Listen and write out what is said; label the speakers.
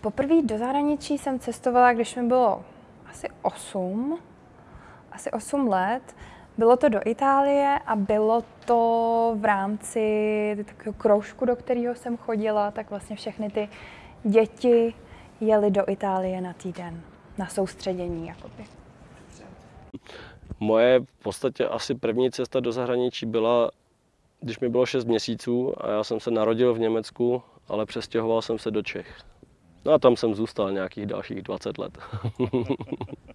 Speaker 1: Poprvé do zahraničí jsem cestovala, když mi bylo asi 8, asi 8 let. Bylo to do Itálie a bylo to v rámci takového kroužku, do kterého jsem chodila, tak vlastně všechny ty děti jeli do Itálie na týden, na soustředění. Jakoby.
Speaker 2: Moje v podstatě asi první cesta do zahraničí byla, když mi bylo 6 měsíců a já jsem se narodil v Německu, ale přestěhoval jsem se do Čech. No a tam jsem zůstal nějakých dalších 20 let.